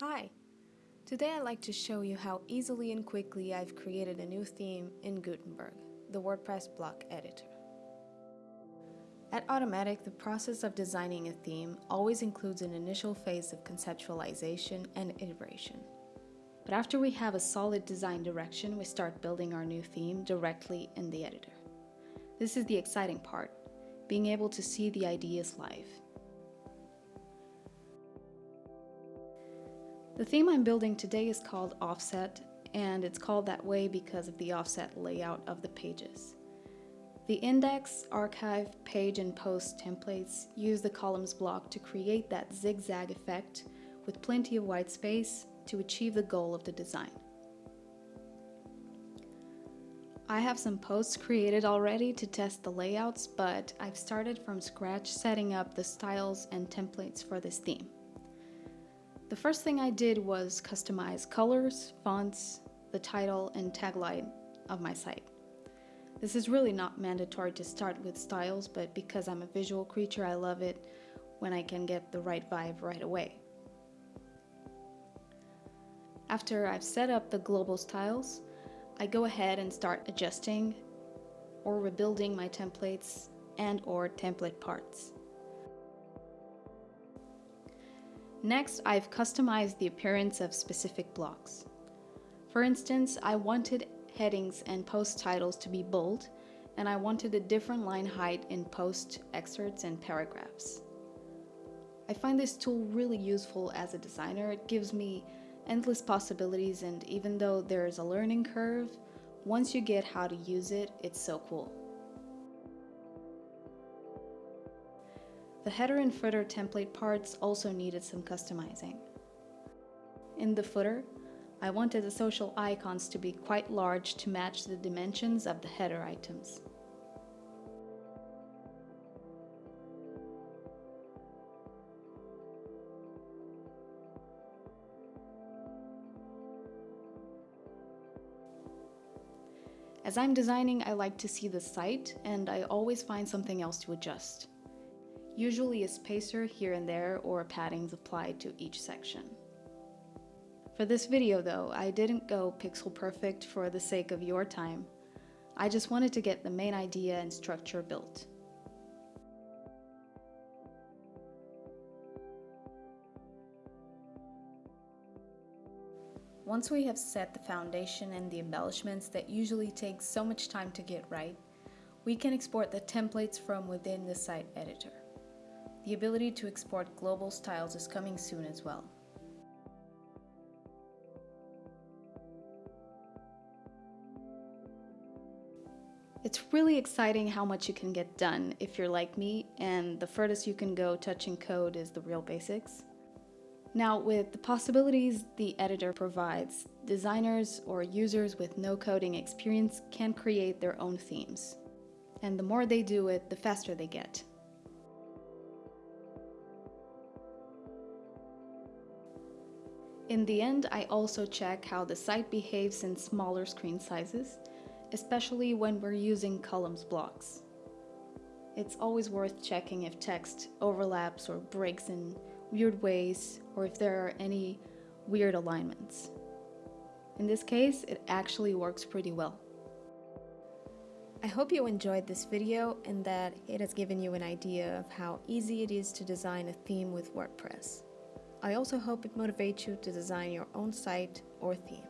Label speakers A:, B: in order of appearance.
A: Hi! Today I'd like to show you how easily and quickly I've created a new theme in Gutenberg, the WordPress block editor. At Automattic, the process of designing a theme always includes an initial phase of conceptualization and iteration. But after we have a solid design direction, we start building our new theme directly in the editor. This is the exciting part, being able to see the ideas live. The theme I'm building today is called Offset, and it's called that way because of the offset layout of the pages. The index, archive, page, and post templates use the columns block to create that zigzag effect with plenty of white space to achieve the goal of the design. I have some posts created already to test the layouts, but I've started from scratch setting up the styles and templates for this theme. The first thing I did was customize colors, fonts, the title, and tagline of my site. This is really not mandatory to start with styles, but because I'm a visual creature, I love it when I can get the right vibe right away. After I've set up the global styles, I go ahead and start adjusting or rebuilding my templates and or template parts. Next, I've customized the appearance of specific blocks. For instance, I wanted headings and post titles to be bold, and I wanted a different line height in post excerpts and paragraphs. I find this tool really useful as a designer. It gives me endless possibilities, and even though there is a learning curve, once you get how to use it, it's so cool. The header and footer template parts also needed some customizing. In the footer, I wanted the social icons to be quite large to match the dimensions of the header items. As I'm designing, I like to see the site, and I always find something else to adjust usually a spacer here and there or paddings applied to each section. For this video though, I didn't go pixel perfect for the sake of your time. I just wanted to get the main idea and structure built. Once we have set the foundation and the embellishments that usually take so much time to get right, we can export the templates from within the site editor. The ability to export global styles is coming soon as well. It's really exciting how much you can get done if you're like me, and the furthest you can go touching code is the real basics. Now, with the possibilities the editor provides, designers or users with no coding experience can create their own themes. And the more they do it, the faster they get. In the end, I also check how the site behaves in smaller screen sizes, especially when we're using columns blocks. It's always worth checking if text overlaps or breaks in weird ways, or if there are any weird alignments. In this case, it actually works pretty well. I hope you enjoyed this video and that it has given you an idea of how easy it is to design a theme with WordPress. I also hope it motivates you to design your own site or theme.